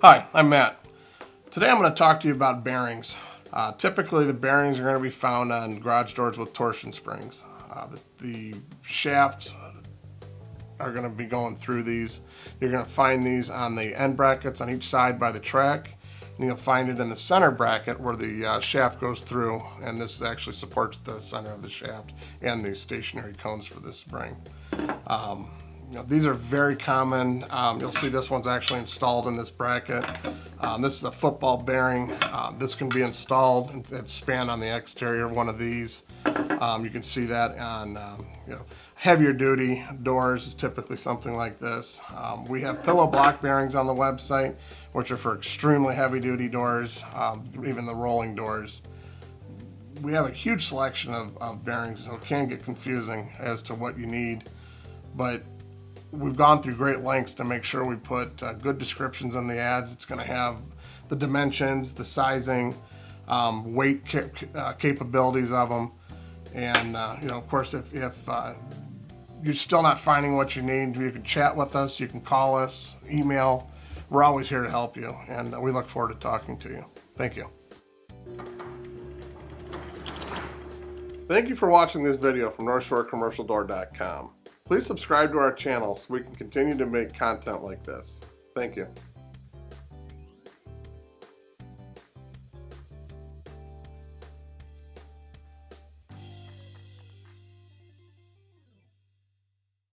Hi, I'm Matt. Today I'm going to talk to you about bearings. Uh, typically the bearings are going to be found on garage doors with torsion springs. Uh, the, the, shafts are going to be going through these. You're going to find these on the end brackets on each side by the track. And you'll find it in the center bracket where the uh, shaft goes through and this actually supports the center of the shaft and the stationary cones for this spring. Um, know, these are very common. Um, you'll see this one's actually installed in this bracket. Um, this is a football bearing. Uh, this can be installed and expand on the exterior of one of these. Um, you can see that on um, you know heavier duty doors is typically something like this. Um, we have pillow block bearings on the website, which are for extremely heavy duty doors, even the rolling doors we have a huge selection of, of, bearings, so it can get confusing as to what you need. But we've gone through great lengths to make sure we put uh, good descriptions in the ads. It's going to have the dimensions, the sizing, um, weight ca uh, capabilities of them. And, uh, you know, of course, if, if uh, you're still not finding what you need, you can chat with us, you can call us, email. We're always here to help you, and uh, we look forward to talking to you. Thank you. Thank you for watching this video from NorthshoreCommercialDoor.com. Please subscribe to our channel so we can continue to make content like this. Thank you.